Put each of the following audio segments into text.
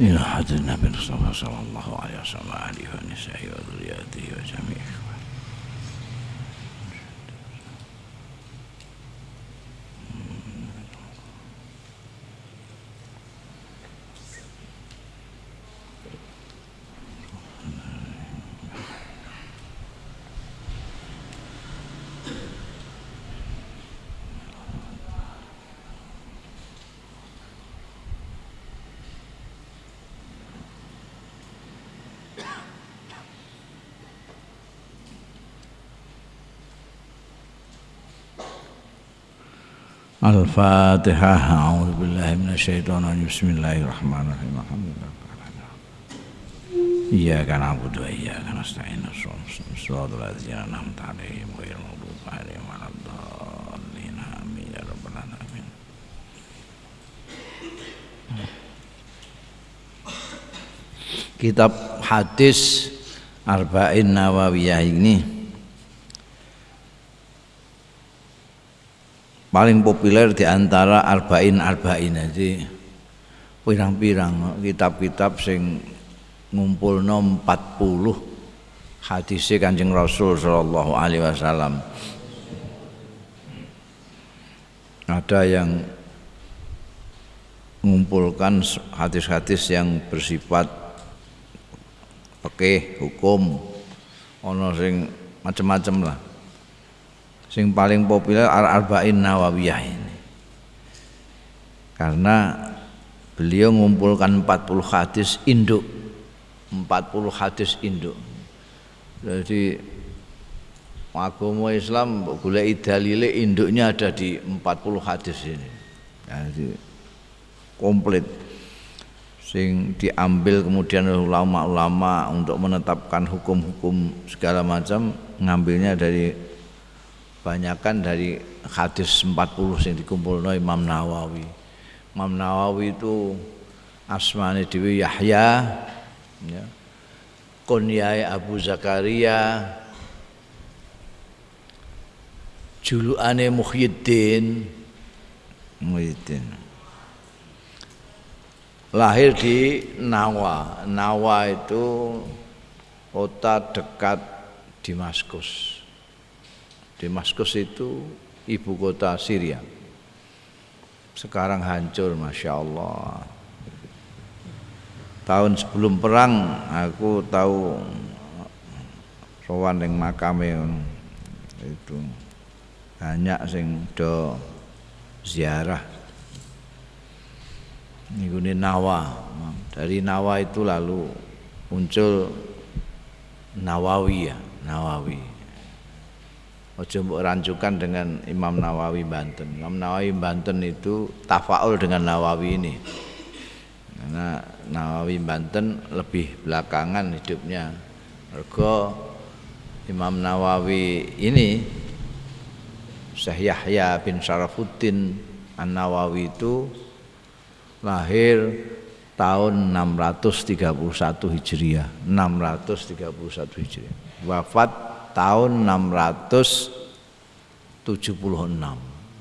حضرة النبي المصطفى صلى الله عليه وسلم وآله ونسائه وذرياته وجميع الفاتحة. أعوذ بالله من الشيطان الرجيم. بسم الله الرحمن الرحيم. الحمد لله إياك نعبد وإياك نستعين. صراط الذين أنعمت عليهم غير المغضوب عليهم ولا الضالين. آمين يا رب العالمين. Kitab hadis Arba'in Nawawiyah ini paling populer di antara Arba'in Arba'in jadi pirang-pirang kitab-kitab sing ngumpul 40 hadis Kanjeng Rasul sallallahu alaihi wasallam. Ada yang mengumpulkan hadis-hadis yang bersifat oke hukum ono sing macam-macam lah sing paling populer Al-Arba'in Nawawiyah ini. Karena beliau mengumpulkan 40 hadis induk. 40 hadis induk. Jadi agama Islam boleh dalile induknya ada di 40 hadis ini. Jadi komplit. Sing diambil kemudian ulama-ulama untuk menetapkan hukum-hukum segala macam ngambilnya dari banyakan dari hadis 40 yang dikumpul Imam Nawawi Imam Nawawi itu asmane Dewi Yahya ya. kunyai Abu Zakaria julukane Muhyiddin Muhyiddin lahir di Nawa. Nawa itu kota dekat Damaskus. Damaskus itu ibu kota Syria. Sekarang hancur, masya Allah. Tahun sebelum perang aku tahu sowan yang makame itu banyak sing do ziarah ini Nawa dari Nawa itu lalu muncul Nawawi ya Nawawi Ojo mbok rancukan dengan Imam Nawawi Banten. Imam Nawawi Banten itu tafaul dengan Nawawi ini. Karena Nawawi Banten lebih belakangan hidupnya. Ergo Imam Nawawi ini Syekh Yahya bin Syarafuddin An-Nawawi itu lahir tahun 631 Hijriah 631 Hijriah wafat tahun 676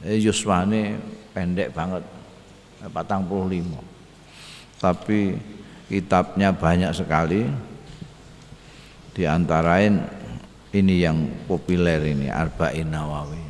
jadi yuswane pendek banget 45 tapi kitabnya banyak sekali. Di antarain ini yang populer ini Arba'in Nawawi